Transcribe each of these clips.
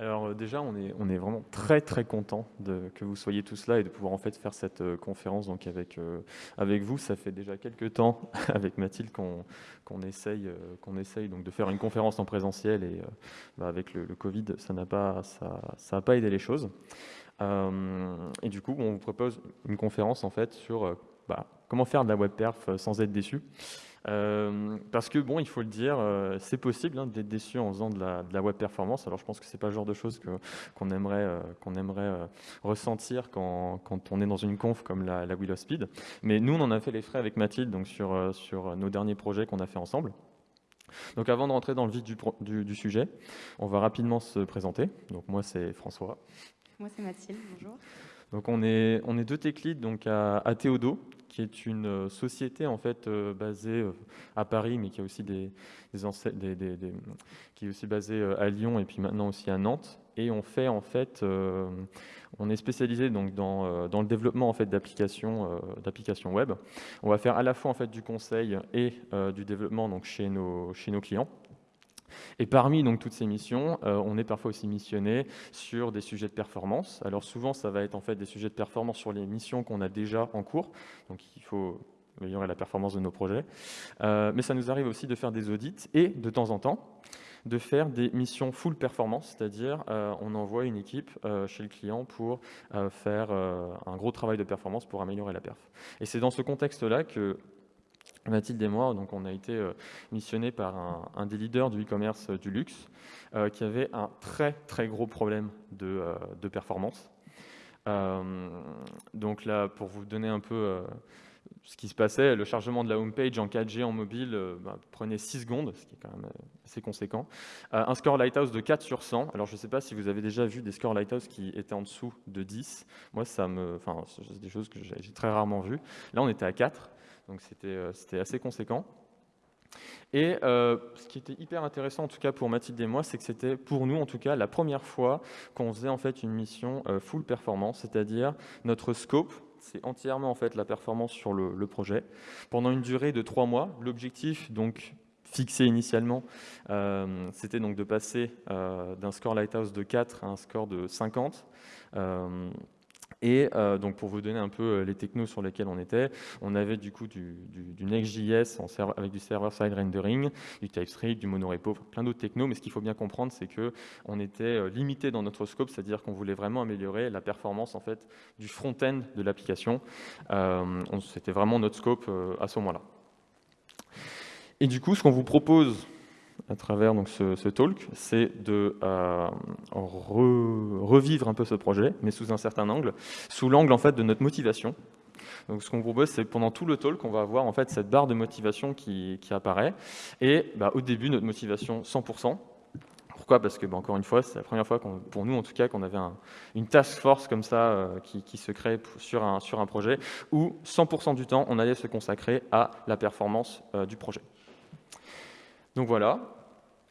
Alors euh, déjà, on est, vraiment très très content de, que vous soyez tous là et de pouvoir en fait faire cette euh, conférence donc avec, euh, avec vous. Ça fait déjà quelques temps avec Mathilde qu'on qu'on essaye, essaye donc de faire une conférence en présentiel et bah, avec le, Covid, ça n'a pas, ça pas aidé les choses. et du coup, on vous propose une conférence en fait sur bah, comment faire de la web perf sans être déçu? Euh, parce que, bon, il faut le dire, euh, c'est possible hein, d'être déçu en faisant de la, web performance. Alors, je pense que c'est pas le genre de choses qu'on aimerait, euh, qu'on aimerait ressentir quand, quand, on est dans une conf comme la, la Willow Speed. Mais nous, on en a fait les frais avec Mathilde donc sur, sur nos derniers projets qu'on a fait ensemble. Donc avant de rentrer dans le vif du, du, du, sujet, on va rapidement se présenter. Donc moi c'est François. Moi c'est Mathilde, bonjour. Donc on est, on est deux tech leads donc à, à Théodo, qui est une euh, société en fait euh, basée euh, à Paris, mais qui a aussi des, des qui est aussi basée à Lyon et puis maintenant aussi à Nantes. Et on fait en fait, on est spécialisé donc dans, dans le développement en fait d'applications d'applications web. On va faire à la fois en fait du conseil et du développement donc chez nos chez nos clients. Et parmi donc toutes ces missions, euh, on est parfois aussi missionné sur des sujets de performance. Alors souvent, ça va être en fait des sujets de performance sur les missions qu'on a déjà en cours. Donc il faut améliorer la performance de nos projets. Euh, mais ça nous arrive aussi de faire des audits et de temps en temps de faire des missions full performance, c'est-à-dire euh, on envoie une équipe chez le client pour faire un gros travail de performance pour améliorer la perf. Et c'est dans ce contexte-là que Mathilde et moi, donc on a été euh, missionnés par un, des leaders du e-commerce euh, du luxe euh, qui avait un très très gros problème de, performance. donc là, pour vous donner un peu ce qui se passait, le chargement de la homepage en 4G en mobile bah, prenait 6 secondes, ce qui est quand même assez conséquent. un score Lighthouse de 4 sur 100. Alors je ne sais pas si vous avez déjà vu des scores Lighthouse qui étaient en dessous de 10. Moi, ça me, enfin, c'est des choses que j'ai très rarement vues. Là, on était à 4 donc euh, c'était assez conséquent. Et euh, ce qui était hyper intéressant, en tout cas pour Mathilde et moi, c'est que c'était pour nous, en tout cas, la première fois qu'on faisait en fait une mission euh, full performance, c'est-à-dire notre scope, c'est entièrement en fait la performance sur le, projet, pendant une durée de trois mois. L'objectif, donc fixé initialement, c'était donc de passer d'un score Lighthouse de 4 à un score de 50. Et euh, donc pour vous donner un peu euh, les technos sur lesquels on était, on avait du coup du, du, Next.js avec du server-side rendering, du TypeScript, du monorepo, plein d'autres technos. Mais ce qu'il faut bien comprendre, c'est que on était euh, limité dans notre scope, c'est-à-dire qu'on voulait vraiment améliorer la performance en fait du front-end de l'application. C'était vraiment notre scope à ce moment-là. Et du coup, ce qu'on vous propose à travers donc, ce, talk, c'est de euh, revivre un peu ce projet, mais sous un certain angle, sous l'angle en fait de notre motivation. Donc, ce qu'on propose, c'est pendant tout le talk, on va avoir en fait cette barre de motivation qui, apparaît. Et bah, au début, notre motivation 100%. Pourquoi? Parce que, bah, encore une fois, c'est la première fois, pour nous en tout cas, qu'on avait une task force comme ça euh, qui, se crée sur un, projet, où 100% du temps, on allait se consacrer à la performance euh, du projet. Donc voilà.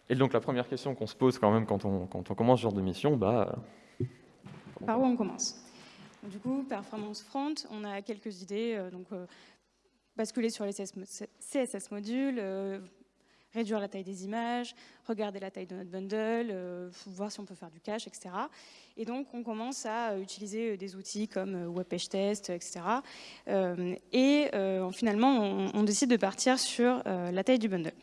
Et donc la première question qu'on se pose quand même quand on, commence ce genre de mission, bah... Par où on commence? Du coup, performance front, on a quelques idées. Euh, donc, euh, basculer sur les CSS modules, euh, réduire la taille des images, regarder la taille de notre bundle, voir si on peut faire du cache, etc. Et donc, on commence à utiliser des outils comme WebPageTest, etc. et finalement, on, décide de partir sur la taille du bundle.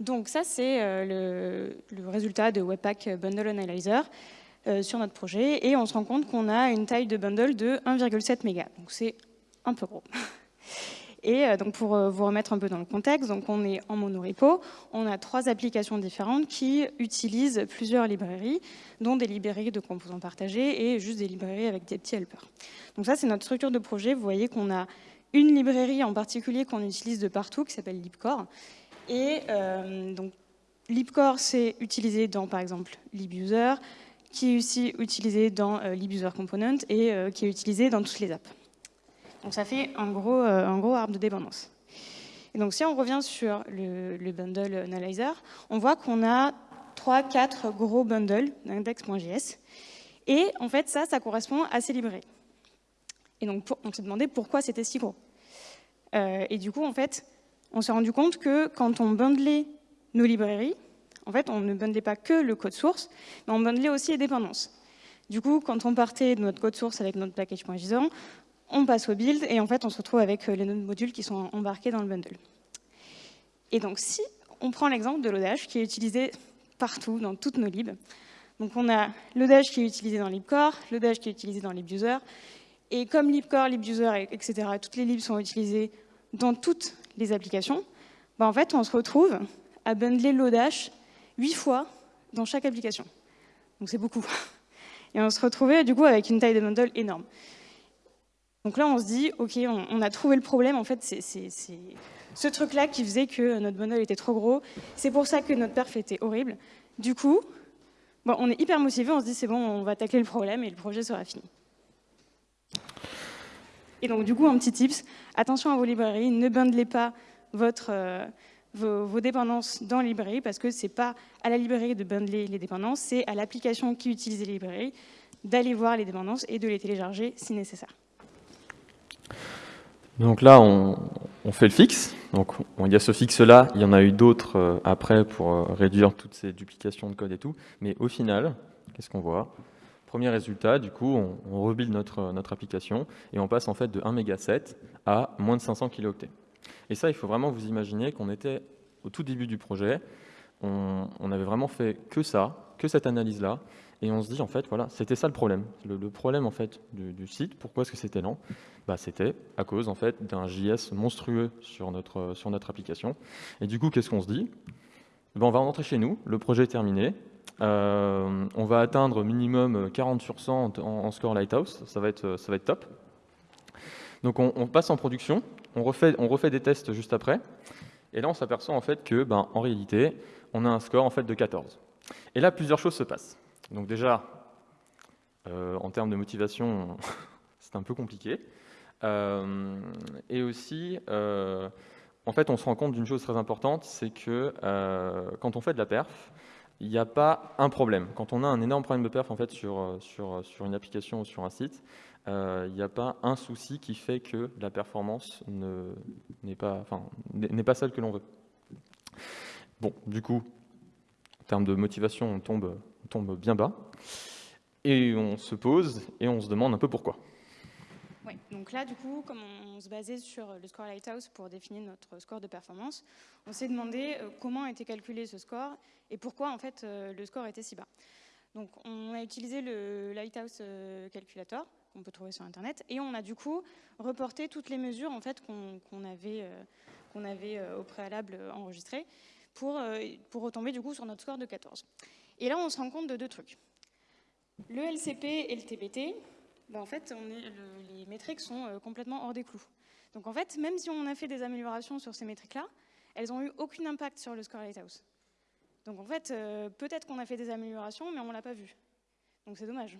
Donc ça, c'est euh, le, résultat de Webpack Bundle Analyzer euh, sur notre projet. Et on se rend compte qu'on a une taille de bundle de 1,7 mégas. Donc c'est un peu gros. Et euh, donc pour vous remettre un peu dans le contexte, donc on est en monorepo, on a trois applications différentes qui utilisent plusieurs librairies, dont des librairies de composants partagés et juste des librairies avec des petits helpers. Donc ça, c'est notre structure de projet. Vous voyez qu'on a une librairie en particulier qu'on utilise de partout, qui s'appelle libcore, et euh, donc, libcore, c'est utilisé dans, par exemple, libuser, qui est aussi utilisé dans euh, libuser component et euh, qui est utilisé dans toutes les apps. Donc ça fait un gros, un gros arbre de dépendance. Et donc si on revient sur le, bundle analyzer, on voit qu'on a 3-4 gros bundles d'index.js. Et en fait, ça, ça correspond à ces librairies. Et donc, on s'est demandé pourquoi c'était si gros. et du coup, en fait, on s'est rendu compte que quand on bundlait nos librairies, En fait, on ne bundlait pas que le code source, mais on bundlait aussi les dépendances. Du coup, quand on partait de notre code source avec notre package.json, on passe au build et en fait, on se retrouve avec les nodes modules qui sont embarqués dans le bundle. Et donc, si on prend l'exemple de l'odage qui est utilisé partout, dans toutes nos libs, donc on a l'odage qui est utilisé dans libcore, l'odage qui est utilisé dans libuser, et comme libcore, libuser, etc., toutes les libs sont utilisées dans toutes les applications, bah en fait, on se retrouve à bundler l'odage huit fois dans chaque application. Donc c'est beaucoup. Et on se retrouvait du coup avec une taille de bundle énorme. Donc là, on se dit, OK, on, a trouvé le problème. En fait, c'est ce truc-là qui faisait que notre bundle était trop gros. C'est pour ça que notre perf était horrible. Du coup, bon, on est hyper motivé. On se dit, c'est bon, on va tacler le problème et le projet sera fini. Et donc, du coup, un petit tips, attention à vos librairies, ne bundlez pas votre, euh, vos, dépendances dans la librairie parce que ce n'est pas à la librairie de bundler les dépendances, c'est à l'application qui utilise les librairies d'aller voir les dépendances et de les télécharger si nécessaire. Donc là, on, fait le fixe. Donc il y a ce fixe-là, il y en a eu d'autres euh, après pour euh, réduire toutes ces duplications de code et tout. Mais au final, qu'est-ce qu'on voit? Premier résultat, du coup, on, on rebuild notre, application et on passe en fait de 1 méga à moins de 500 kilooctets. Et ça, il faut vraiment vous imaginer qu'on était au tout début du projet, on, avait vraiment fait que ça, que cette analyse-là, et on se dit, en fait, voilà, c'était ça le problème. Le, problème, en fait, du, site, pourquoi est-ce que c'était lent? Bah, C'était à cause, en fait, d'un JS monstrueux sur notre, sur notre application. Et du coup, qu'est-ce qu'on se dit? Ben, On va rentrer chez nous, le projet est terminé, on va atteindre minimum 40 sur 100 en, score Lighthouse, ça va être, ça va être top. Donc on, passe en production, on refait, on refait des tests juste après, et là on s'aperçoit en fait que, ben, en réalité, on a un score en fait de 14. Et là, plusieurs choses se passent. Donc déjà, euh, en termes de motivation, c'est un peu compliqué. Euh, et aussi, euh, en fait, on se rend compte d'une chose très importante, c'est que quand on fait de la perf, il n'y a pas un problème. Quand on a un énorme problème de perf en fait, sur, sur, sur une application ou sur un site, il n'y a pas un souci qui fait que la performance n'est pas, celle que l'on veut. Bon, du coup, en termes de motivation, on tombe bien bas. Et on se pose et on se demande un peu pourquoi. Donc là, du coup, comme on se basait sur le score Lighthouse pour définir notre score de performance, on s'est demandé euh, comment été calculé ce score et pourquoi, en fait, euh, le score était si bas. Donc, on a utilisé le Lighthouse euh, Calculator, qu'on peut trouver sur Internet, et on a du coup reporté toutes les mesures, en fait, qu'on avait, qu'on avait au préalable enregistrées pour, pour retomber, du coup, sur notre score de 14. Et là, on se rend compte de deux trucs. Le LCP et le TBT, ben en fait, les métriques sont euh, complètement hors des clous. Donc en fait, même si on a fait des améliorations sur ces métriques-là, elles n'ont eu aucun impact sur le score Lighthouse. Donc en fait, euh, peut-être qu'on a fait des améliorations, mais on ne l'a pas vu. Donc c'est dommage.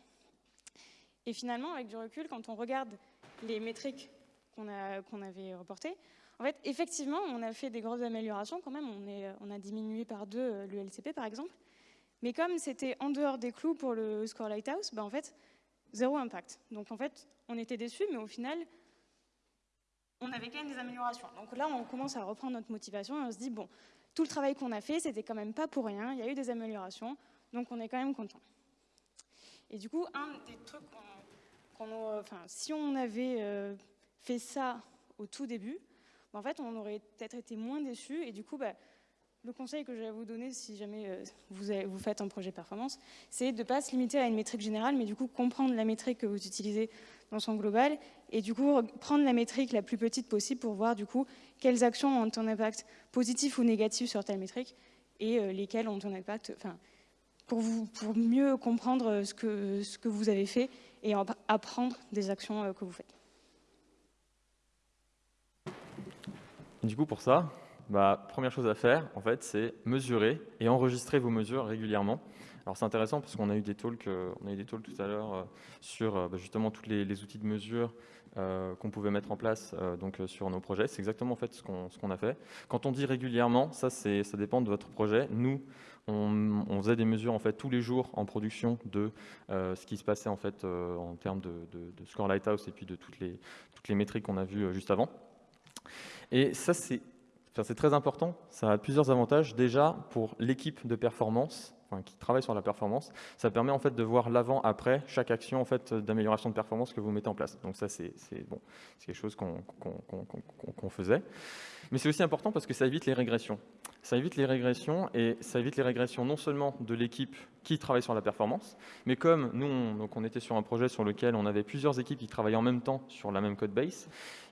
Et finalement, avec du recul, quand on regarde les métriques qu'on avait reportées, en fait, effectivement, on a fait des grosses améliorations quand même. On a diminué par deux euh, le LCP, par exemple. Mais comme c'était en dehors des clous pour le score Lighthouse, ben en fait, zéro impact. Donc en fait, on était déçus, mais au final, on avait quand même des améliorations. Donc là, on commence à reprendre notre motivation et on se dit, bon, tout le travail qu'on a fait, c'était quand même pas pour rien, il y a eu des améliorations, donc on est quand même content. Et du coup, un des trucs qu'on... enfin, si on avait euh, fait ça au tout début, ben en fait, on aurait peut-être été moins déçus et du coup, ben, le conseil que je vais vous donner si jamais euh, vous, faites un projet performance, c'est de ne pas se limiter à une métrique générale, mais du coup comprendre la métrique que vous utilisez dans son global et du coup prendre la métrique la plus petite possible pour voir du coup quelles actions ont un impact positif ou négatif sur telle métrique et euh, lesquelles ont un impact, enfin, pour, mieux comprendre ce que, ce que vous avez fait et apprendre des actions euh, que vous faites. Du coup, pour ça, bah, première chose à faire, en fait, c'est mesurer et enregistrer vos mesures régulièrement. Alors c'est intéressant parce qu'on a eu des talks, euh, tout à l'heure euh, sur euh, bah, justement tous les, outils de mesure qu'on pouvait mettre en place donc sur nos projets. C'est exactement en fait ce qu'on a fait. Quand on dit régulièrement, ça dépend de votre projet. Nous, on, faisait des mesures en fait tous les jours en production de ce qui se passait en fait en termes de, de, score lighthouse et puis de toutes les toutes les métriques qu'on a vues juste avant. Et ça c'est c'est très important, ça a plusieurs avantages. Déjà, pour l'équipe de performance, qui travaille sur la performance, ça permet en fait de voir l'avant, après, chaque action en fait, d'amélioration de performance que vous mettez en place. Donc ça, c'est bon, quelque chose qu'on faisait. Mais c'est aussi important parce que ça évite les régressions. Ça évite les régressions et ça évite les régressions non seulement de l'équipe qui travaille sur la performance, mais comme nous, on, donc on était sur un projet sur lequel on avait plusieurs équipes qui travaillaient en même temps sur la même code base,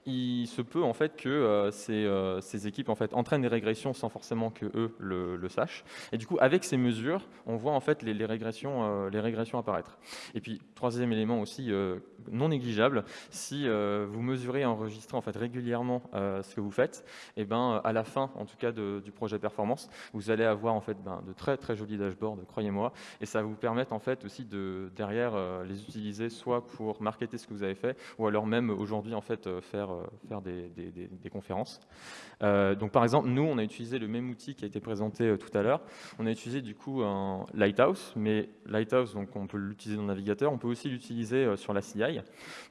il se peut en fait que euh, euh, ces, équipes en fait entraînent des régressions sans forcément que eux le, sachent. Et du coup, avec ces mesures, on voit en fait les, régressions, euh, les régressions apparaître. Et puis, troisième élément aussi non négligeable, si vous mesurez et enregistrez en fait régulièrement ce que vous faites, et eh ben à la fin, en tout cas du projet performance, vous allez avoir en fait ben, de très très jolis dashboards, croyez-moi, et ça va vous permettre en fait aussi de derrière les utiliser soit pour marketer ce que vous avez fait, ou alors même aujourd'hui en fait faire euh, faire des, conférences. Euh, donc par exemple, nous, on a utilisé le même outil qui a été présenté euh, tout à l'heure. On a utilisé du coup un Lighthouse, mais Lighthouse, donc on peut l'utiliser dans le navigateur, on peut aussi l'utiliser sur la CI.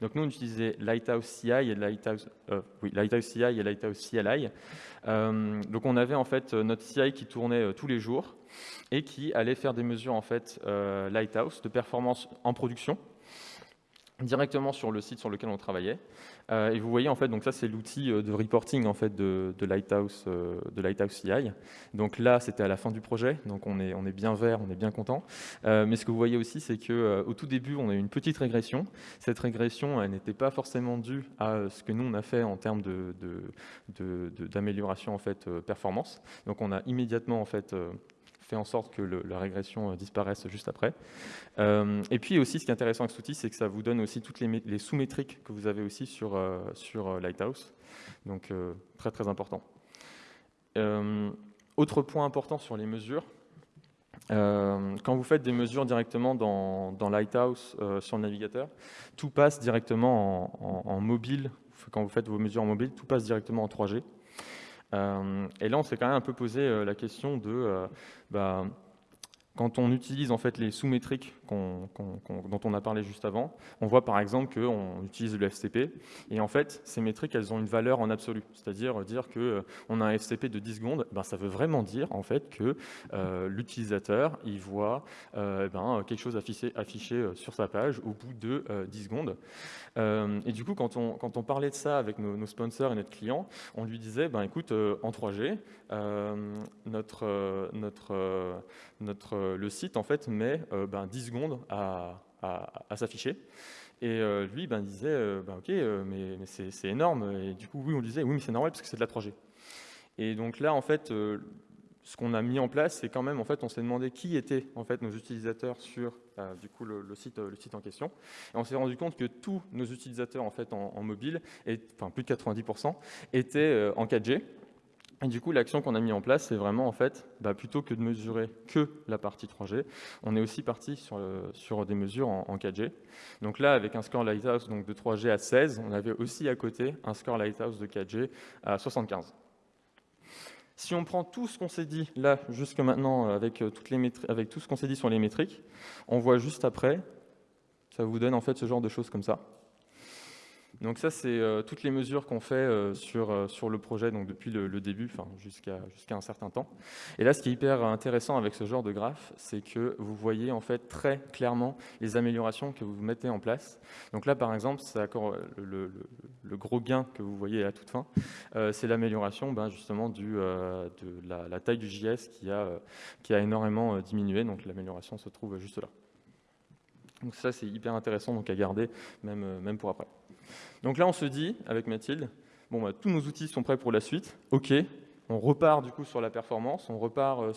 Donc nous, on utilisait Lighthouse CI et Lighthouse, oui, Lighthouse CI et Lighthouse CLI. donc on avait en fait notre CI qui tournait tous les jours et qui allait faire des mesures en fait Lighthouse de performance en production directement sur le site sur lequel on travaillait. Euh, et vous voyez, en fait, donc ça, c'est l'outil euh, de reporting en fait, de, Lighthouse, euh, de Lighthouse CI. Donc là, c'était à la fin du projet, donc on est, on est bien vert, on est bien content. mais ce que vous voyez aussi, c'est qu'au tout début, on a eu une petite régression. Cette régression, elle n'était pas forcément due à ce que nous, on a fait en termes d'amélioration de, de, en fait, performance. Donc on a immédiatement en fait, en sorte que la régression euh, disparaisse juste après. Euh, et puis aussi, ce qui est intéressant avec cet outil, c'est que ça vous donne aussi toutes les, sous-métriques que vous avez aussi sur, euh, sur Lighthouse. Donc, très très important. autre point important sur les mesures, quand vous faites des mesures directement dans, Lighthouse sur le navigateur, tout passe directement en, mobile. Quand vous faites vos mesures en mobile, tout passe directement en 3G. Euh, et là, on s'est quand même un peu posé euh, la question de euh, bah, quand on utilise en fait les sous-métriques dont on a parlé juste avant, on voit par exemple qu'on utilise le FCP, et en fait, ces métriques, elles ont une valeur en absolu. C'est-à-dire dire qu'on euh, a un FCP de 10 secondes, ben, ça veut vraiment dire en fait que euh, l'utilisateur, il voit euh, ben, quelque chose affiché, affiché, sur sa page au bout de 10 secondes. et du coup, quand on, quand on parlait de ça avec nos, sponsors et notre client, on lui disait, ben, écoute, en 3G, notre, notre, notre euh, le site en fait met 10 euh, ben, à, s'afficher. Et euh, lui, ben, disait, ben, ok, mais, c'est énorme. Et du coup, oui, on disait, oui, mais c'est normal parce que c'est de la 3G. Et donc là, en fait, ce qu'on a mis en place, c'est quand même, en fait, on s'est demandé qui étaient en fait nos utilisateurs sur du coup le, site, le site en question. Et on s'est rendu compte que tous nos utilisateurs en fait en, mobile, et, enfin plus de 90%, étaient en 4G. Et du coup, l'action qu'on a mis en place, c'est vraiment, en fait, bah, plutôt que de mesurer que la partie 3G, on est aussi parti sur, sur des mesures en, 4G. Donc là, avec un score Lighthouse donc de 3G à 16, on avait aussi à côté un score Lighthouse de 4G à 75. Si on prend tout ce qu'on s'est dit là, jusque maintenant, avec, euh, toutes les avec tout ce qu'on s'est dit sur les métriques, on voit juste après, ça vous donne en fait ce genre de choses comme ça. Donc ça, c'est euh, toutes les mesures qu'on fait euh, sur, euh, sur le projet donc depuis le, début jusqu'à un certain temps. Et là, ce qui est hyper intéressant avec ce genre de graphe, c'est que vous voyez en fait très clairement les améliorations que vous mettez en place. Donc là, par exemple, c'est le, le, gros gain que vous voyez à toute fin, c'est l'amélioration ben, justement du, de la, la, taille du JS qui a, qui a énormément diminué. Donc l'amélioration se trouve juste là. Donc ça, c'est hyper intéressant donc à garder même, même pour après. Donc là, on se dit, avec Mathilde, bon, bah, tous nos outils sont prêts pour la suite. OK, on repart du coup sur la performance, on repart euh,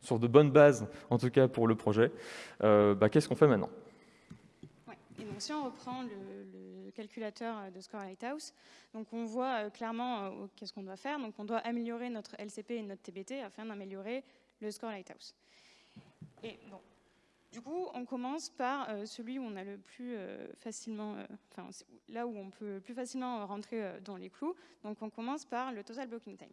sur de bonnes bases, en tout cas pour le projet. Euh, bah, qu'est-ce qu'on fait maintenant? Si on reprend le, calculateur de Score Lighthouse, donc on voit euh, clairement qu'est-ce qu'on doit faire. Donc on doit améliorer notre LCP et notre TBT afin d'améliorer le Score Lighthouse. Du coup, on commence par euh, celui où on a le plus euh, facilement, euh, enfin là où on peut plus facilement rentrer dans les clous. Donc, on commence par le total blocking time.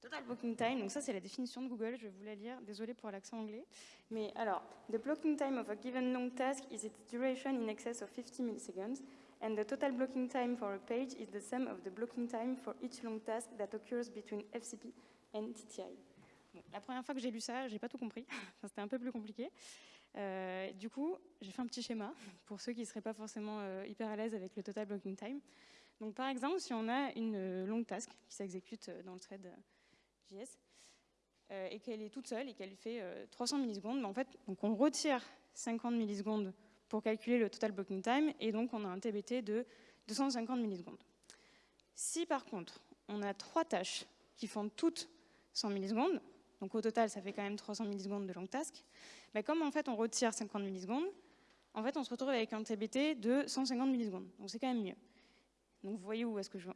Total blocking time, donc ça c'est la définition de Google, je vais vous la lire, désolé pour l'accent anglais. Mais alors, the blocking time of a given long task is its duration in excess of 50 milliseconds and the total blocking time for a page is the sum of the blocking time for each long task that occurs between FCP and TTI. La première fois que j'ai lu ça, j'ai pas tout compris. C'était un peu plus compliqué. Euh, du coup, j'ai fait un petit schéma pour ceux qui ne seraient pas forcément euh, hyper à l'aise avec le total blocking time. Donc, par exemple, si on a une euh, longue task qui s'exécute dans le thread JS et qu'elle est toute seule et qu'elle fait 300 millisecondes, en fait, donc on retire 50 millisecondes pour calculer le total blocking time et donc on a un TBT de 250 millisecondes. Si par contre, on a trois tâches qui font toutes 100 millisecondes, donc au total, ça fait quand même 300 millisecondes de long task, mais comme en fait on retire 50 millisecondes, en fait on se retrouve avec un TBT de 150 millisecondes. Donc c'est quand même mieux. Donc vous voyez où, est-ce que je,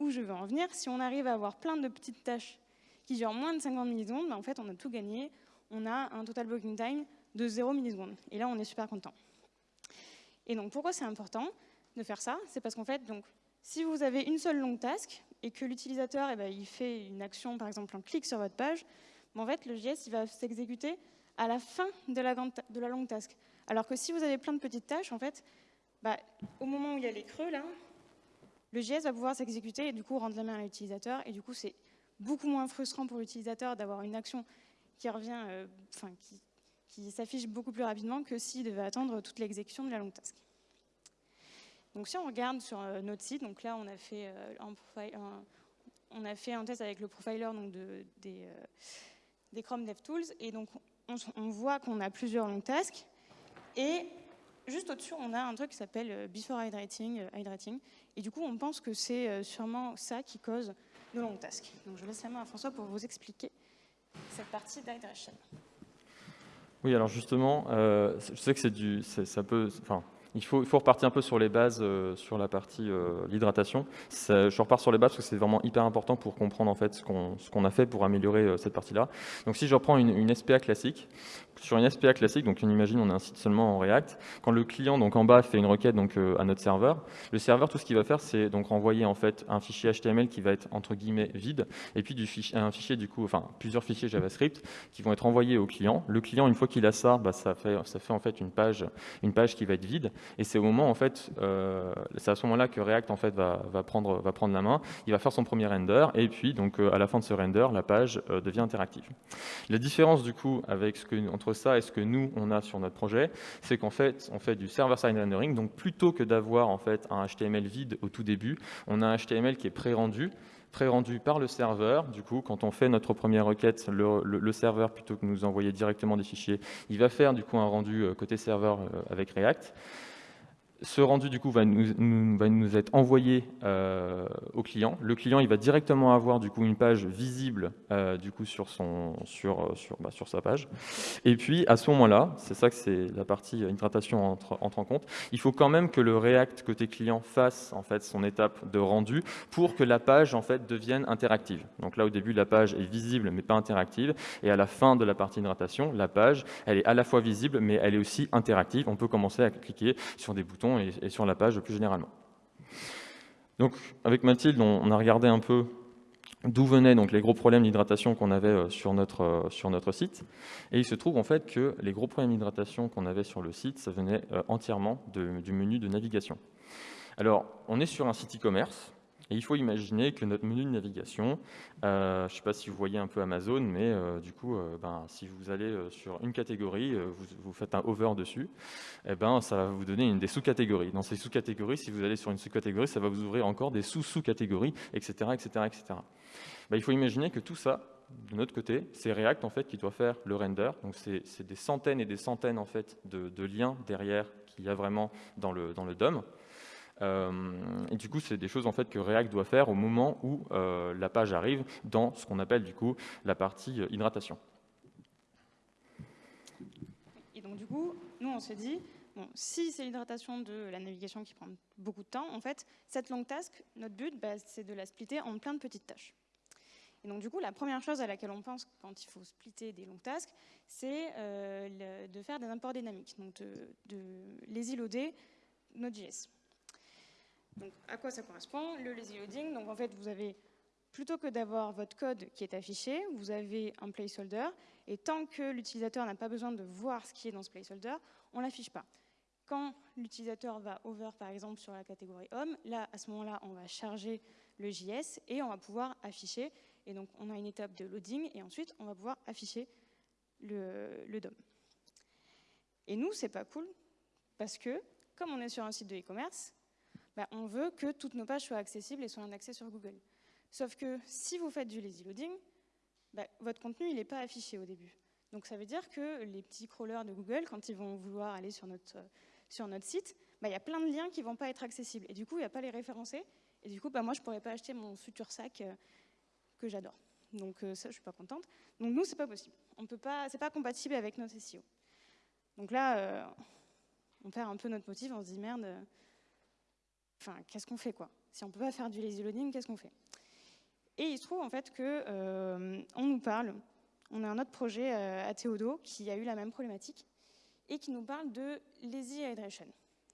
où, je veux en venir. Si on arrive à avoir plein de petites tâches qui durent moins de 50 millisecondes, ben, en fait on a tout gagné. On a un total blocking time de 0 millisecondes. Et là on est super content. Et donc pourquoi c'est important de faire ça? C'est parce qu'en fait, donc, si vous avez une seule longue task et que l'utilisateur eh ben, il fait une action, par exemple un clic sur votre page, ben, en fait le JS va s'exécuter à la fin de la, longue task. Alors que si vous avez plein de petites tâches, en fait, bah, au moment où il y a les creux, le JS va pouvoir s'exécuter et du coup rendre la main à l'utilisateur. Et du coup, c'est beaucoup moins frustrant pour l'utilisateur d'avoir une action qui revient, euh, qui, qui s'affiche beaucoup plus rapidement que s'il devait attendre toute l'exécution de la longue task. Donc si on regarde sur euh, notre site, donc là on a fait, euh, un, on a fait un test avec le profiler donc de, des, des Chrome DevTools, et donc on, voit qu'on a plusieurs long tasks. Et juste au-dessus, on a un truc qui s'appelle euh, Before Hydrating, euh. Et du coup, on pense que c'est euh, sûrement ça qui cause nos long tasks. Donc je laisse la main à François pour vous expliquer cette partie d'hydration. Oui, alors justement, je sais que c'est ça peut, enfin, il faut, repartir un peu sur les bases, sur la partie l'hydratation. Je repars sur les bases parce que c'est vraiment hyper important pour comprendre en fait ce qu'on a fait pour améliorer cette partie-là. Donc si je reprends une, une SPA classique, sur une SPA classique, donc on imagine on a un site seulement en React, quand le client donc en bas fait une requête donc euh, à notre serveur, le serveur tout ce qu'il va faire c'est donc renvoyer en fait un fichier HTML qui va être entre guillemets vide et puis du fichier, un fichier du coup enfin plusieurs fichiers JavaScript qui vont être envoyés au client. Le client une fois qu'il a ça, bah, ça fait ça fait en fait une page une page qui va être vide et c'est au moment en fait euh, c'est à ce moment-là que React en fait va, prendre va prendre la main, il va faire son premier render et puis donc euh, à la fin de ce render la page devient interactive. La différence du coup avec entre ça et ce que nous, on a sur notre projet, c'est qu'en fait, on fait du server-side rendering. Donc, plutôt que d'avoir en fait un HTML vide au tout début, on a un HTML qui est pré-rendu pré-rendu par le serveur. Du coup, quand on fait notre première requête, le, serveur, plutôt que nous envoyer directement des fichiers, il va faire du coup un rendu euh, côté serveur euh, avec React. Ce rendu du coup va nous, être envoyé euh, au client. Le client il va directement avoir du coup une page visible euh, du coup euh, bah, sur sa page. Et puis à ce moment-là, c'est ça que c'est la partie hydratation entre, entre en compte. Il faut quand même que le React côté client fasse en fait son étape de rendu pour que la page en fait devienne interactive. Donc là au début la page est visible mais pas interactive et à la fin de la partie hydratation, la page elle est à la fois visible mais elle est aussi interactive. On peut commencer à cliquer sur des boutons et, sur la page plus généralement. Donc avec Mathilde, on, a regardé un peu d'où venaient donc les gros problèmes d'hydratation qu'on avait euh, sur notre, euh, sur notre site. Et il se trouve en fait que les gros problèmes d'hydratation qu'on avait sur le site, ça venait euh, entièrement du menu de navigation. Alors, on est sur un site e-commerce, et il faut imaginer que notre menu de navigation, euh, je ne sais pas si vous voyez un peu Amazon, mais euh, du coup, euh, ben, si vous allez sur une catégorie, vous, faites un over dessus, eh ben, ça va vous donner une des sous-catégories. Dans ces sous-catégories, si vous allez sur une sous-catégorie, ça va vous ouvrir encore des sous-sous-catégories, etc. etc., etc. il faut imaginer que tout ça, de notre côté, c'est React en fait qui doit faire le render. Donc c'est des centaines et des centaines en fait de, de liens derrière qu'il y a vraiment dans le, dans le DOM. Euh, et du coup, c'est des choses en fait que React doit faire au moment où euh, la page arrive dans ce qu'on appelle du coup la partie euh, hydratation. Et donc du coup, nous on s'est dit, bon, si c'est l'hydratation de la navigation qui prend beaucoup de temps, en fait, cette longue task, notre but, bah, c'est de la splitter en plein de petites tâches. Et donc du coup, la première chose à laquelle on pense quand il faut splitter des longues tasks, c'est de faire des imports dynamiques, donc de, de les loader Node.js. Donc, à quoi ça correspond Le lazy loading, donc en fait, vous avez, plutôt que d'avoir votre code qui est affiché, vous avez un placeholder, et tant que l'utilisateur n'a pas besoin de voir ce qui est dans ce placeholder, on ne l'affiche pas. quand l'utilisateur va over, par exemple, sur la catégorie homme, là, à ce moment-là, on va charger le JS et on va pouvoir afficher. Et donc, on a une étape de loading et ensuite, on va pouvoir afficher le, DOM. Et nous, c'est pas cool parce que, comme on est sur un site de e-commerce, bah, on veut que toutes nos pages soient accessibles et soient en accès sur Google. Sauf que si vous faites du lazy loading, bah, votre contenu n'est pas affiché au début. Donc ça veut dire que les petits crawlers de Google, quand ils vont vouloir aller sur notre, sur notre site, bah, il y a plein de liens qui ne vont pas être accessibles. Et du coup, il n'y a pas les référencés. Et du coup, moi, je ne pourrais pas acheter mon futur sac euh, que j'adore. Donc euh, ça, je ne suis pas contente. Donc nous, ce n'est pas possible. Ce n'est pas compatible avec notre SEO. Donc là, euh, on perd un peu notre motif, on se dit merde, enfin, qu'est-ce qu'on fait quoi? Si on ne peut pas faire du lazy loading, qu'est-ce qu'on fait? Et il se trouve en fait qu'on nous parle, on a un autre projet à Théodo qui a eu la même problématique et qui nous parle de lazy hydration.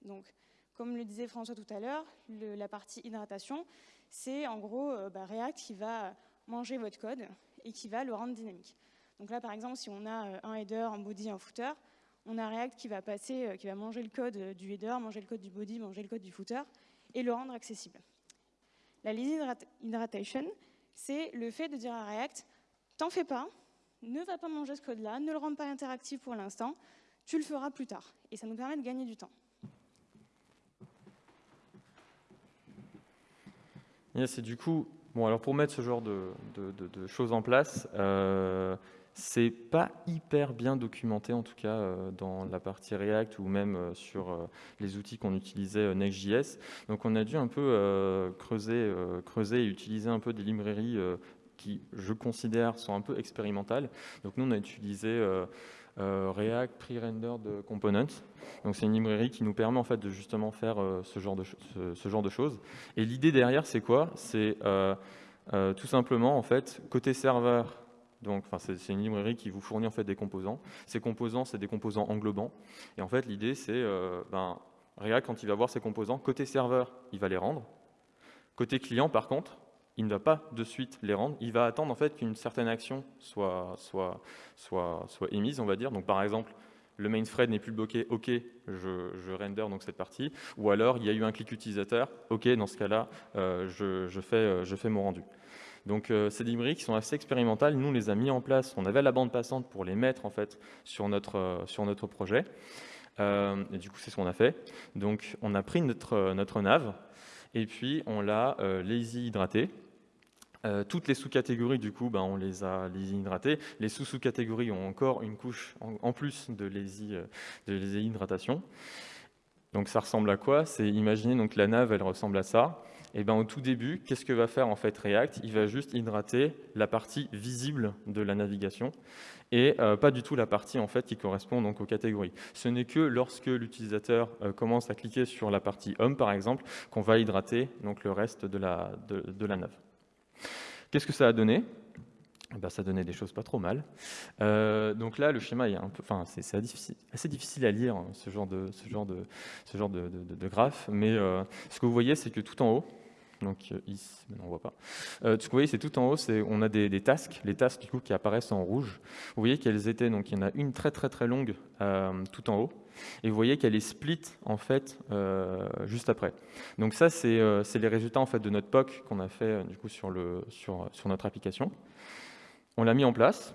Donc, comme le disait François tout à l'heure, la partie hydratation, c'est en gros euh, bah, React qui va manger votre code et qui va le rendre dynamique. Donc là, par exemple, si on a euh, un header, un body, un footer, on a React qui va passer, euh, qui va manger le code du header, manger le code du body, manger le code du footer et le rendre accessible. La lazy hydration, c'est le fait de dire à React, t'en fais pas, ne va pas manger ce code-là, ne le rends pas interactif pour l'instant, tu le feras plus tard. Et ça nous permet de gagner du temps. du coup, bon, alors pour mettre ce genre de, choses en place, euh, c'est pas hyper bien documenté en tout cas euh, dans la partie React ou même euh, sur euh, les outils qu'on utilisait Next.js. Donc on a dû un peu creuser, creuser et utiliser un peu des librairies qui, je considère, sont un peu expérimentales. Donc nous on a utilisé React Pre-Rendered Components. Donc c'est une librairie qui nous permet en fait de justement faire ce, genre de ce, genre de choses. Et l'idée derrière, c'est quoi? C'est tout simplement en fait côté serveur. Donc, c'est une librairie qui vous fournit en fait des composants. Ces composants, c'est des composants englobants. Et en fait, l'idée, c'est ben, React, quand il va voir ses composants, côté serveur, il va les rendre. Côté client, par contre, il ne va pas de suite les rendre, il va attendre en fait qu'une certaine action soit, émise, on va dire. Donc par exemple, le main thread n'est plus bloqué, ok, je, je, render donc cette partie, ou alors il y a eu un clic utilisateur, ok, dans ce cas-là, euh, euh, je fais mon rendu. Donc euh, ces librairies qui sont assez expérimentales, nous on les a mis en place, on avait la bande passante pour les mettre en fait sur notre, sur notre projet, et du coup c'est ce qu'on a fait. Donc on a pris notre, notre nav, et puis on l'a lazy hydraté, euh, toutes les sous-catégories, du coup, ben, on les a lazy hydratées. Les sous-sous-catégories ont encore une couche en, plus de lazy, euh, de hydratation. Donc ça ressemble à quoi? C'est imaginer donc la nave, elle ressemble à ça. Et ben au tout début, qu'est-ce que va faire en fait React? Il va juste hydrater la partie visible de la navigation et euh, pas du tout la partie qui correspond donc aux catégories. Ce n'est que lorsque l'utilisateur commence à cliquer sur la partie Home par exemple qu'on va hydrater donc le reste de la, nave. Qu'est-ce que ça a donné? Eh ben, ça donnait des choses pas trop mal. Euh, donc là, le schéma est un peu, enfin, c'est assez difficile, à lire hein, ce genre de, ce. Mais euh, ce que vous voyez, c'est que tout en haut, donc euh, ici, on voit pas. ce que vous voyez, c'est tout en haut, on a des, des, tasks, les tasks du coup qui apparaissent en rouge. Vous voyez qu'elles étaient, donc il y en a une très très très longue tout en haut. Et vous voyez qu'elle est split en fait euh, juste après. Donc ça, euh, c'est les résultats en fait de notre POC qu'on a fait euh, du coup sur notre application. On l'a mis en place.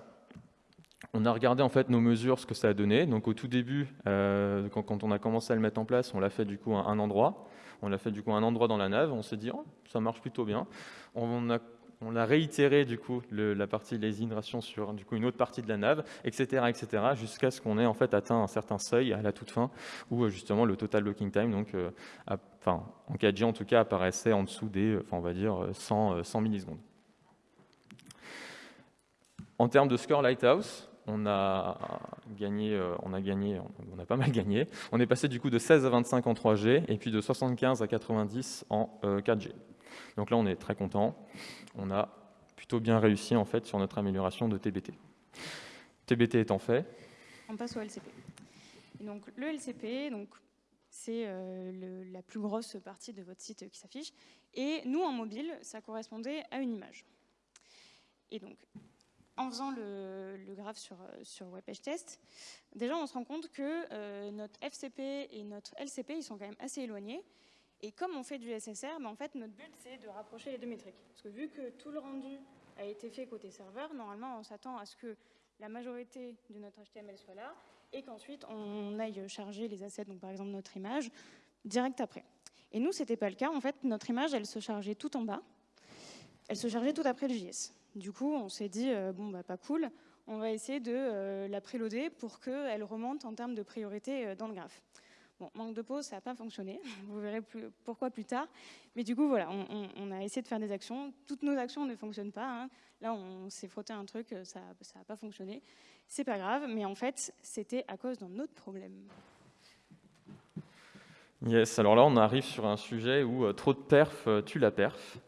On a regardé en fait nos mesures, ce que ça a donné. Donc au tout début, quand, quand, on a commencé à le mettre en place, on l'a fait du coup à un endroit. On l'a fait du coup à un endroit dans la nave. On s'est dit, oh, ça marche plutôt bien. On a réitéré du coup la partie les hydrations sur du coup une autre partie de la nave, etc., etc., jusqu'à ce qu'on ait en fait atteint un certain seuil à la toute fin où euh, justement le total locking time, donc euh, enfin en 4G en tout cas, apparaissait en dessous des, enfin on va dire 100, 100 millisecondes. En termes de score Lighthouse, on a gagné, euh, on a gagné, on a pas mal gagné. On est passé du coup de 16 à 25 en 3G et puis de 75 à 90 en 4G. Donc là, on est très content. On a plutôt bien réussi en fait sur notre amélioration de TBT. TBT étant fait. On passe au LCP. donc le LCP, c'est euh, la plus grosse partie de votre site qui s'affiche. Et nous, en mobile, ça correspondait à une image. Et donc, en faisant le, graphe sur, sur Test, déjà on se rend compte que notre FCP et notre LCP, ils sont quand même assez éloignés. Et comme on fait du SSR, ben, en fait, notre but, c'est de rapprocher les deux métriques. Parce que vu que tout le rendu a été fait côté serveur, normalement, on s'attend à ce que la majorité de notre HTML soit là et qu'ensuite, on aille charger les assets, donc par exemple notre image, direct après. Et nous, ce n'était pas le cas. En fait, notre image, elle se chargeait tout en bas. Elle se chargeait tout après le JS. Du coup, on s'est dit, euh, bon, bah, pas cool, on va essayer de euh, la préloader pour qu'elle remonte en termes de priorité euh, dans le graphe. Bon, manque de pause, ça n'a pas fonctionné. Vous verrez pourquoi plus tard. Mais du coup, voilà, on, a essayé de faire des actions. Toutes nos actions ne fonctionnent pas. Hein. Là, on s'est frotté un truc, ça n'a pas fonctionné. C'est pas grave, mais en fait, c'était à cause d'un autre problème. Yes, alors là, on arrive sur un sujet où trop de perf tue la perf.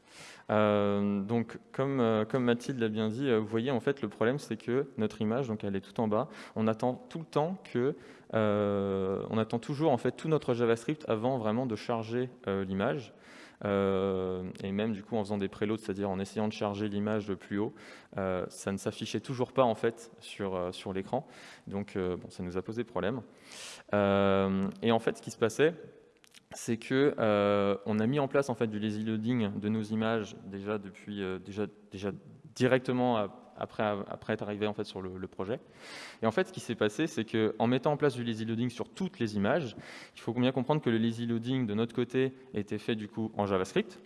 Euh, donc, comme, comme Mathilde l'a bien dit, vous voyez, en fait, le problème, c'est que notre image, donc elle est tout en bas, on attend tout le temps que euh, on attend toujours en fait tout notre JavaScript avant vraiment de charger euh, l'image. Euh, et même du coup en faisant des préloads, c'est-à-dire en essayant de charger l'image le plus haut, ça ne s'affichait toujours pas en fait sur, sur l'écran. Donc bon, ça nous a posé problème. et en fait, ce qui se passait, c'est que on a mis en place en fait du lazy loading de nos images déjà depuis déjà déjà directement après, être arrivé en fait, sur le, projet. Et en fait, ce qui s'est passé, c'est qu'en mettant en place du lazy loading sur toutes les images, il faut bien comprendre que le lazy loading de notre côté était fait du coup en JavaScript,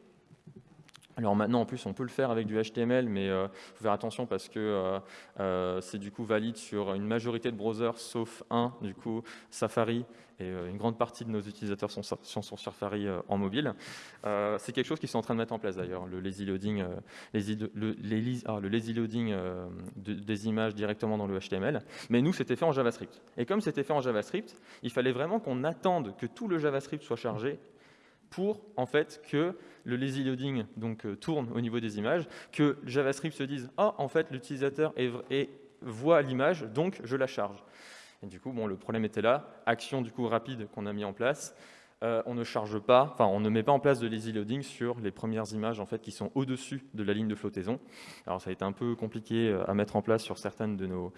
alors maintenant, en plus, on peut le faire avec du HTML, mais il euh, faut faire attention parce que euh, euh, c'est du coup valide sur une majorité de browsers, sauf un, du coup Safari, et une grande partie de nos utilisateurs sont, sur Safari en mobile. c'est quelque chose qu'ils sont en train de mettre en place d'ailleurs, le lazy loading, le, le lazy loading des images directement dans le HTML. Mais nous, c'était fait en JavaScript. Et comme c'était fait en JavaScript, il fallait vraiment qu'on attende que tout le JavaScript soit chargé pour en fait que le lazy loading donc, euh, tourne au niveau des images, que JavaScript se dise « Ah, en fait, l'utilisateur voit l'image, donc je la charge ». Et du coup, bon, le problème était là. Action du coup rapide qu'on a mis en place. Euh, on ne charge pas, enfin on ne met pas en place de lazy loading sur les premières images en fait qui sont au-dessus de la ligne de flottaison. Alors ça a été un peu compliqué euh, à mettre en place sur certaines de nos,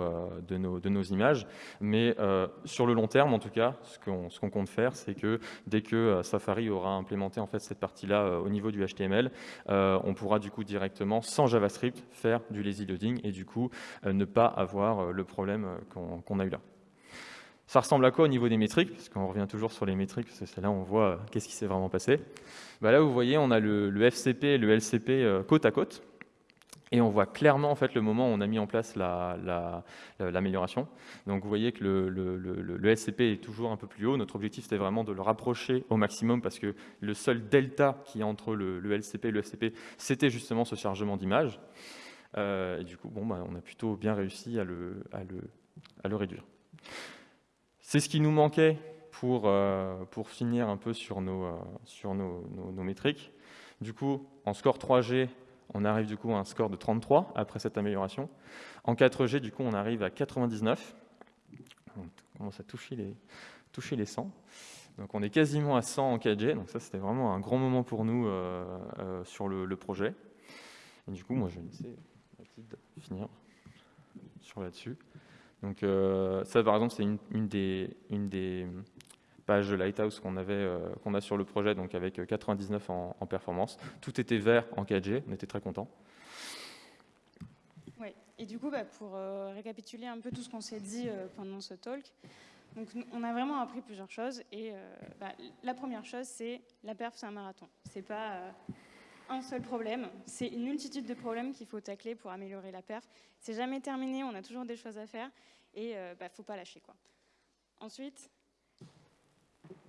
euh, de nos, de nos images, mais sur le long terme en tout cas, ce qu'on ce qu'on compte faire, c'est que dès que Safari aura implémenté en fait cette partie-là au niveau du HTML, on pourra du coup directement sans JavaScript faire du lazy loading et du coup ne pas avoir le problème qu'on a eu là. Ça ressemble à quoi au niveau des métriques? Parce qu'on revient toujours sur les métriques, parce que c'est là où on voit euh, qu'est-ce qui s'est vraiment passé. Bah là, vous voyez, on a le, FCP et le LCP euh, côte à côte. Et on voit clairement en fait, le moment où on a mis en place l'amélioration. La, Donc vous voyez que le, le, SCP est toujours un peu plus haut. Notre objectif, c'était vraiment de le rapprocher au maximum parce que le seul delta qui est entre le, LCP et le FCP, c'était justement ce chargement d'image. Euh, et du coup, bon, bah, on a plutôt bien réussi à le réduire. C'est ce qui nous manquait pour, euh, pour finir un peu sur, nos, euh, sur nos, nos, métriques. Du coup, en score 3G, on arrive du coup à un score de 33 après cette amélioration. En 4G, du coup, on arrive à 99. On commence à toucher les, toucher les 100. Donc on est quasiment à 100 en 4G, donc ça c'était vraiment un grand moment pour nous euh, sur le, projet. Et du coup, moi je vais laisser Mathilde finir sur là-dessus. Donc euh, ça, par exemple, c'est une, des, pages de Lighthouse qu'on euh, qu'on a sur le projet, donc avec 99 en, performance. Tout était vert en 4G, on était très contents. Oui, et du coup, bah, pour euh, récapituler un peu tout ce qu'on s'est dit pendant ce talk, donc, on a vraiment appris plusieurs choses. Et bah, la première chose, c'est la perf, c'est un marathon. C'est pas un seul problème, c'est une multitude de problèmes qu'il faut tacler pour améliorer la perf. C'est jamais terminé, on a toujours des choses à faire et il euh, ne bah, faut pas lâcher. Quoi. Ensuite,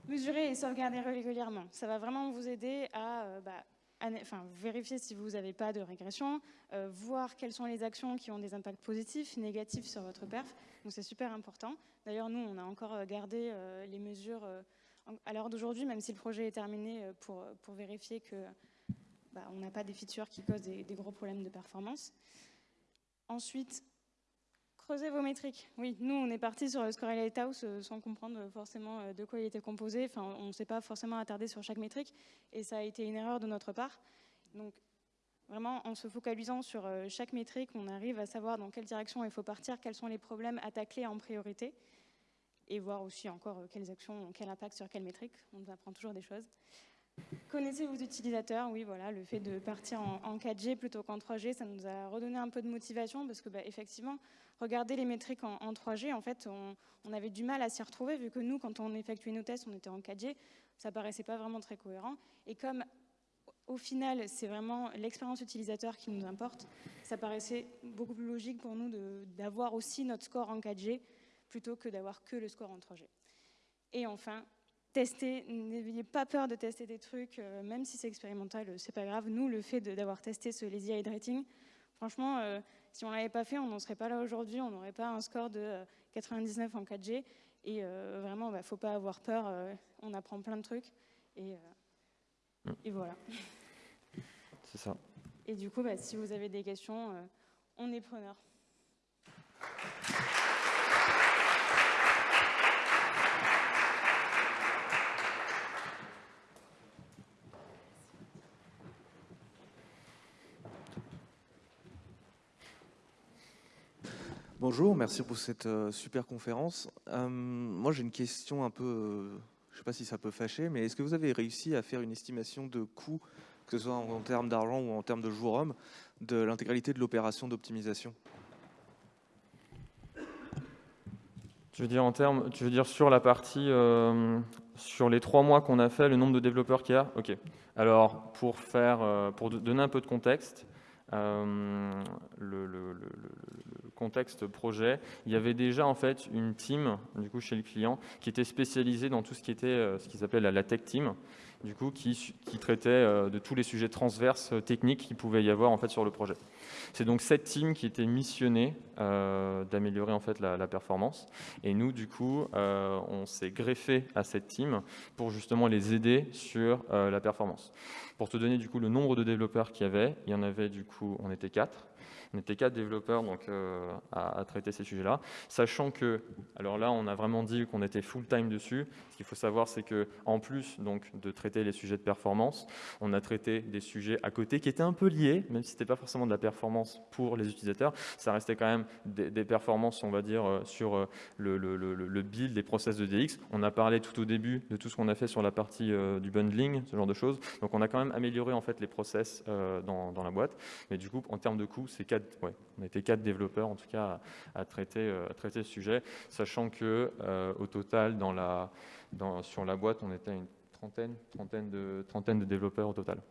mesurer et sauvegarder régulièrement. Ça va vraiment vous aider à, euh, bah, enfin, vérifier si vous n'avez pas de régression, euh, voir quelles sont les actions qui ont des impacts positifs, négatifs sur votre perf. Donc c'est super important. D'ailleurs, nous, on a encore gardé les mesures à l'heure d'aujourd'hui, même si le projet est terminé, pour, pour vérifier que bah, on n'a pas des features qui causent des, gros problèmes de performance. Ensuite, creusez vos métriques. Oui, nous, on est parti sur le Score Lighthouse euh, sans comprendre forcément euh, de quoi il était composé. Enfin, on ne s'est pas forcément attardé sur chaque métrique et ça a été une erreur de notre part. Donc, vraiment en se focalisant sur chaque métrique, on arrive à savoir dans quelle direction il faut partir, quels sont les problèmes à tacler en priorité, et voir aussi encore quelles actions ont quel impact sur quelle métrique. On apprend toujours des choses. Connaissez vos utilisateurs, oui, voilà, le fait de partir en, 4G plutôt qu'en 3G, ça nous a redonné un peu de motivation parce que, bah, effectivement, regarder les métriques en, 3G, en fait, on, avait du mal à s'y retrouver vu que nous, quand on effectuait nos tests, on était en 4G, ça paraissait pas vraiment très cohérent. Et comme au final, c'est vraiment l'expérience utilisateur qui nous importe, ça paraissait beaucoup plus logique pour nous d'avoir aussi notre score en 4G plutôt que d'avoir que le score en 3G. Et enfin, tester, n'ayez pas peur de tester des trucs, euh, même si c'est expérimental, euh, c'est pas grave. Nous, le fait d'avoir testé ce lazy hydrating, franchement, euh, si on l'avait pas fait, on n'en serait pas là aujourd'hui, on n'aurait pas un score de 99 en 4G. Et vraiment, il bah, ne faut pas avoir peur, on apprend plein de trucs. Et, et voilà. C'est ça. Et du coup, bah, si vous avez des questions, on est preneur. Bonjour, merci pour cette euh, super conférence. Euh, moi, j'ai une question un peu, euh, je ne sais pas si ça peut fâcher, mais est-ce que vous avez réussi à faire une estimation de coût, que ce soit en, termes d'argent ou en termes de jours hommes, de l'intégralité de l'opération d'optimisation? Tu veux dire sur la partie, sur les trois mois qu'on a fait, le nombre de développeurs qu'il y a? Ok. Alors pour donner un peu de contexte, le, contexte projet, il y avait déjà en fait une team du coup chez le client qui était spécialisée dans tout ce qui était euh, ce qu'ils appellent la tech team, du coup qui, traitait euh, de tous les sujets transverses euh, techniques qu'il pouvait y avoir en fait sur le projet. C'est donc cette team qui était missionnée d'améliorer en fait la, performance et nous du coup on s'est greffé à cette team pour justement les aider sur la performance. Pour te donner du coup le nombre de développeurs qu'il y avait, il y en avait du coup on était quatre on était quatre développeurs donc, euh, à, traiter ces sujets-là, sachant que, alors là, on a vraiment dit qu'on était full-time dessus. Ce qu'il faut savoir, c'est qu'en plus donc, de traiter les sujets de performance, on a traité des sujets à côté qui étaient un peu liés, même si ce n'était pas forcément de la performance pour les utilisateurs, ça restait quand même des, performances, on va dire, euh, sur euh, le, build des process de DX. On a parlé tout au début de tout ce qu'on a fait sur la partie du bundling, ce genre de choses. Donc on a quand même amélioré en fait les process dans, la boîte. Mais du coup, en termes de coûts, c'est on était quatre développeurs en tout cas à, traiter, euh, traiter ce sujet, sachant que euh, au total dans la, dans, sur la boîte, on était à une trentaine, trentaine, de, trentaine de développeurs au total,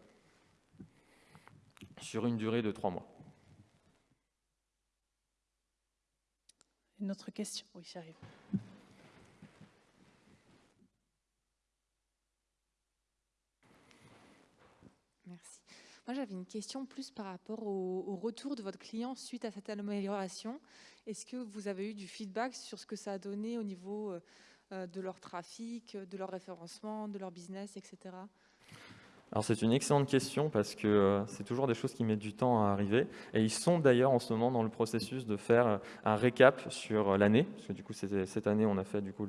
sur une durée de trois mois. Une autre question? Oui, j'arrive. Moi, j'avais une question plus par rapport au, retour de votre client suite à cette amélioration. Est-ce que vous avez eu du feedback sur ce que ça a donné au niveau euh, euh, de leur trafic, de leur référencement, de leur business, etc. Alors c'est une excellente question parce que euh, c'est toujours des choses qui mettent du temps à arriver et ils sont d'ailleurs en ce moment dans le processus de faire euh, un récap sur euh, l'année parce que du coup cette année on a fait du coup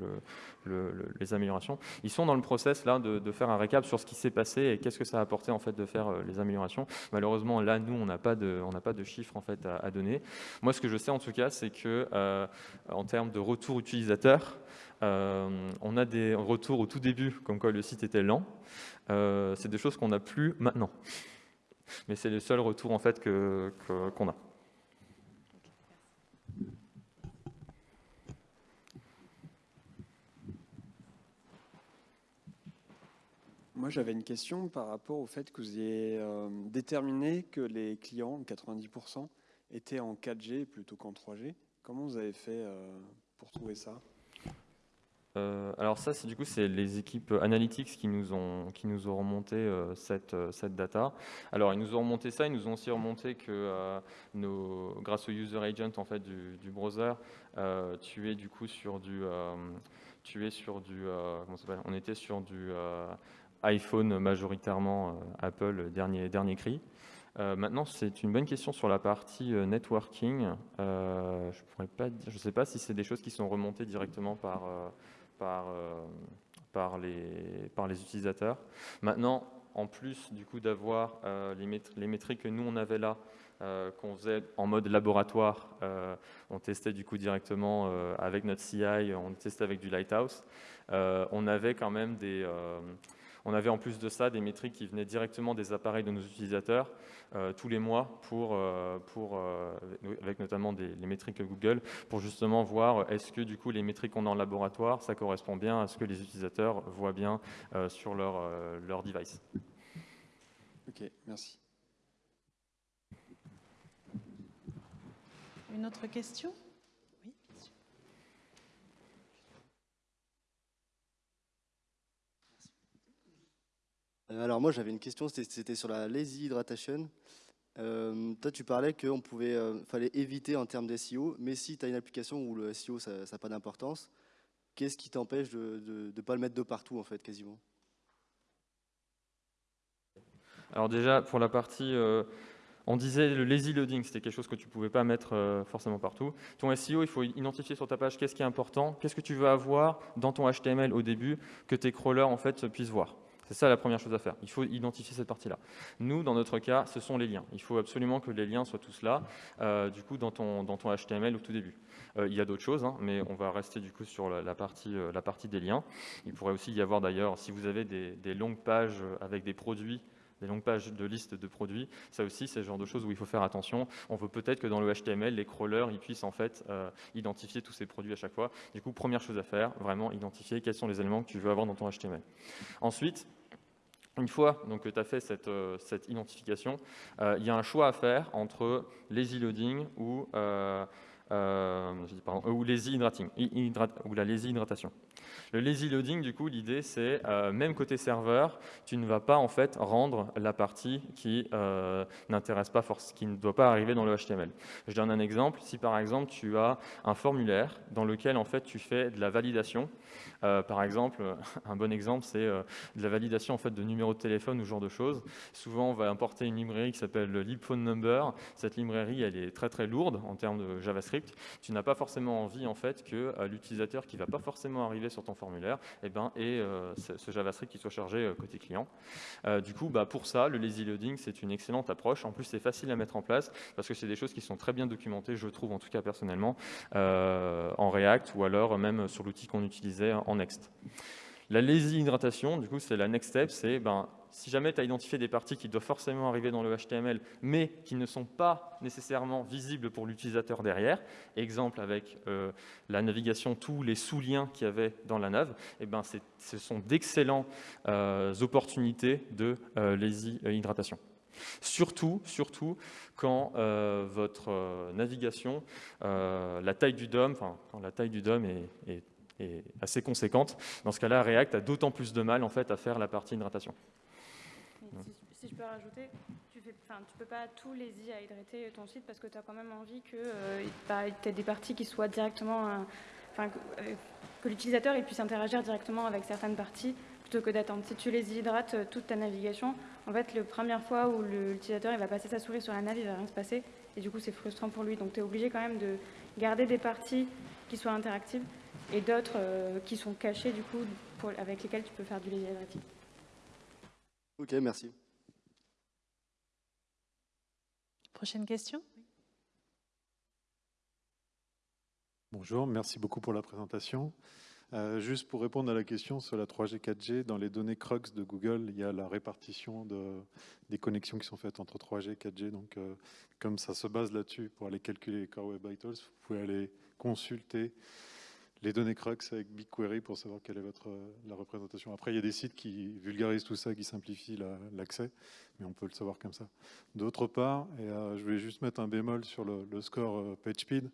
les améliorations. Ils sont dans le process là de, faire un récap sur ce qui s'est passé et qu'est-ce que ça a apporté en fait de faire les améliorations. Malheureusement là nous on n'a pas de on n'a pas de chiffres en fait à, donner. Moi ce que je sais en tout cas c'est que en termes de retour utilisateur on a des retours au tout début comme quoi le site était lent. Euh, c'est des choses qu'on n'a plus maintenant. Mais c'est les seuls retours en fait qu'on a. Moi, j'avais une question par rapport au fait que vous ayez euh, déterminé que les clients, 90%, étaient en 4G plutôt qu'en 3G. Comment vous avez fait euh, pour trouver ça? Euh, alors ça, c'est du coup, c'est les équipes analytics qui nous ont qui nous ont remonté euh, cette euh, cette data. Alors ils nous ont remonté ça, ils nous ont aussi remonté que nos, grâce au user agent en fait du, du browser, tu es du coup sur du tu es sur du comment s'appelle? On était sur du iPhone majoritairement Apple dernier dernier cri. maintenant, c'est une bonne question sur la partie networking. je pourrais pas dire, je sais pas si c'est des choses qui sont remontées directement par par, euh, par, les, utilisateurs. Maintenant, en plus du coup d'avoir les, les, métriques que nous on avait là, qu'on faisait en mode laboratoire, on testait du coup directement avec notre CI, on testait avec du Lighthouse, on avait quand même des on avait en plus de ça des métriques qui venaient directement des appareils de nos utilisateurs euh, tous les mois, pour, euh, pour, euh, avec notamment des, les métriques Google, pour justement voir est-ce que du coup les métriques qu'on a en laboratoire, ça correspond bien à ce que les utilisateurs voient bien sur leur, leur device. Ok, merci. Une autre question Euh, alors moi j'avais une question, c'était sur la lazy hydration. Euh, toi tu parlais pouvait, euh, fallait éviter en termes d'SEO, mais si tu as une application où le SEO ça n'a pas d'importance, qu'est-ce qui t'empêche de ne pas le mettre de partout en fait quasiment? Alors déjà pour la partie, on disait le lazy loading, c'était quelque chose que tu ne pouvais pas mettre forcément partout. Ton SEO, il faut identifier sur ta page qu'est-ce qui est important, qu'est-ce que tu veux avoir dans ton HTML au début que tes crawlers en fait puissent voir. C'est ça la première chose à faire. Il faut identifier cette partie-là. Nous, dans notre cas, ce sont les liens. Il faut absolument que les liens soient tous là, euh, du coup, dans ton, HTML au tout début. Euh, il y a d'autres choses, hein, mais on va rester du coup sur la, partie, euh, la partie des liens. Il pourrait aussi y avoir d'ailleurs, si vous avez des longues pages avec des produits des longues pages de liste de produits. Ça aussi, c'est le genre de choses où il faut faire attention. On veut peut-être que dans le HTML, les crawlers ils puissent en fait identifier tous ces produits à chaque fois. Du coup, première chose à faire, vraiment identifier quels sont les éléments que tu veux avoir dans ton HTML. Ensuite, une fois donc, que tu as fait cette, euh, cette identification, euh, il y a un choix à faire entre lazy loading ou, euh, hydrating, ou la lazy hydratation. Le lazy loading, du coup, l'idée, c'est, même côté serveur, tu ne vas pas en fait rendre la partie qui n'intéresse pas, qui ne doit pas arriver dans le HTML. Je donne un exemple. Si par exemple, tu as un formulaire dans lequel en fait tu fais de la validation, euh, par exemple, un bon exemple, c'est euh, de la validation en fait, de numéros de téléphone ou ce genre de choses. Souvent, on va importer une librairie qui s'appelle libphone number. Cette librairie, elle est très très lourde en termes de JavaScript. Tu n'as pas forcément envie en fait, que euh, l'utilisateur qui va pas forcément arriver sur ton formulaire eh ben, ait ce JavaScript qui soit chargé côté client. du coup, bah, pour ça, le lazy loading, c'est une excellente approche. En plus, c'est facile à mettre en place parce que c'est des choses qui sont très bien documentées, je trouve en tout cas personnellement, en React ou alors même sur l'outil qu'on utilisait en Next. La lazy hydratation, du coup, c'est la next step, c'est ben, si jamais tu as identifié des parties qui doivent forcément arriver dans le HTML, mais qui ne sont pas nécessairement visibles pour l'utilisateur derrière, exemple avec euh, la navigation, tous les sous-liens qu'il y avait dans la nav, eh ben, ce sont d'excellentes euh, opportunités de euh, lazy hydratation. Surtout, surtout quand votre navigation, la taille du DOM, quand la taille du DOM est, est est assez conséquente. Dans ce cas-là, React a d'autant plus de mal en fait, à faire la partie hydratation. Si, je peux rajouter, tu ne peux pas tout lazy à hydrater ton site parce que tu as quand même envie que euh, bah, des parties qui soient directement... Euh, enfin, euh, que, l'utilisateur puisse interagir directement avec certaines parties plutôt que d'attendre. Si tu les hydrates toute ta navigation, en fait, la première fois où l'utilisateur va passer sa souris sur la nav, il ne va rien se passer. Et du coup, c'est frustrant pour lui. Donc, tu es obligé quand même de garder des parties qui soient interactives et d'autres euh, qui sont cachés du coup avec lesquels tu peux faire du lazy Ok, merci. Prochaine question? Bonjour, merci beaucoup pour la présentation. Euh, juste pour répondre à la question sur la 3G, 4G, dans les données Crux de Google, il y a la répartition de, des connexions qui sont faites entre 3G et 4G. Donc, euh, comme ça se base là-dessus pour aller calculer les Core Web Vitals, vous pouvez aller consulter les données Crux avec BigQuery pour savoir quelle est votre, la représentation. Après, il y a des sites qui vulgarisent tout ça, qui simplifient l'accès, mais on peut le savoir comme ça. D'autre part, et euh, je voulais juste mettre un bémol sur le, score euh, PageSpeed.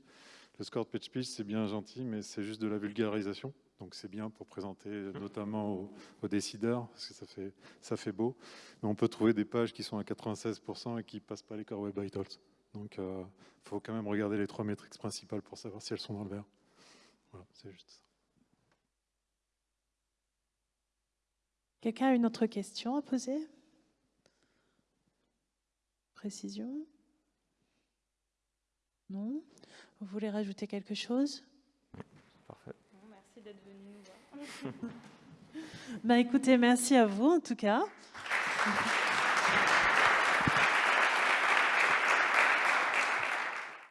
Le score de PageSpeed, c'est bien gentil, mais c'est juste de la vulgarisation. Donc c'est bien pour présenter notamment aux, décideurs, parce que ça fait, ça fait beau. Mais on peut trouver des pages qui sont à 96% et qui ne passent pas les Core Web Vitals. Donc il euh, faut quand même regarder les trois métriques principales pour savoir si elles sont dans le vert. Voilà, c'est juste ça. Quelqu'un a une autre question à poser? Précision? Non? Vous voulez rajouter quelque chose? Parfait. merci d'être venu nous voir. bah, écoutez, merci à vous en tout cas. Merci.